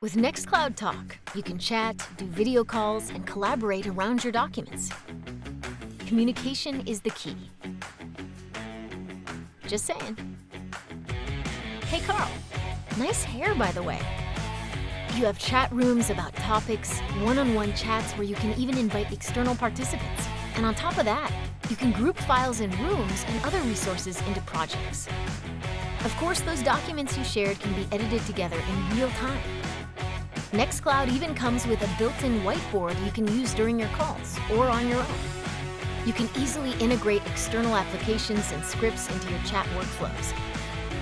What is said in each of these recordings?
With Nextcloud Talk, you can chat, do video calls, and collaborate around your documents. Communication is the key. Just saying. Hey Carl, nice hair by the way. You have chat rooms about topics, one-on-one chats where you can even invite external participants. And on top of that, you can group files in rooms and other resources into projects. Of course, those documents you shared can be edited together in real time. Nextcloud even comes with a built-in whiteboard you can use during your calls or on your own. You can easily integrate external applications and scripts into your chat workflows.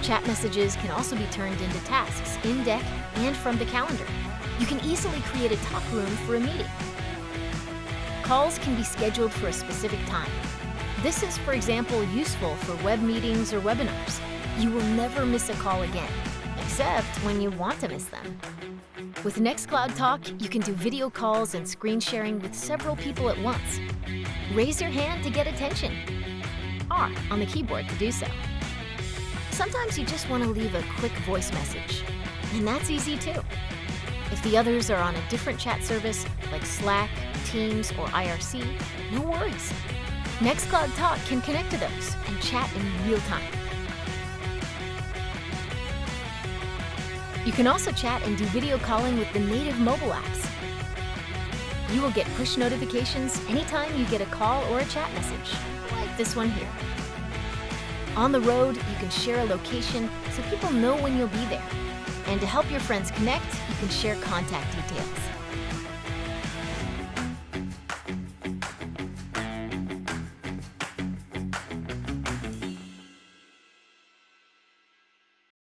Chat messages can also be turned into tasks in Deck and from the calendar. You can easily create a talk room for a meeting. Calls can be scheduled for a specific time. This is, for example, useful for web meetings or webinars. You will never miss a call again, except when you want to miss them. With Nextcloud Talk, you can do video calls and screen sharing with several people at once. Raise your hand to get attention. R on the keyboard to do so. Sometimes you just want to leave a quick voice message, and that's easy too. If the others are on a different chat service, like Slack, Teams, or IRC, no worries. Nextcloud Talk can connect to those and chat in real time. You can also chat and do video calling with the native mobile apps. You will get push notifications anytime you get a call or a chat message, like this one here. On the road, you can share a location so people know when you'll be there. And to help your friends connect, you can share contact details.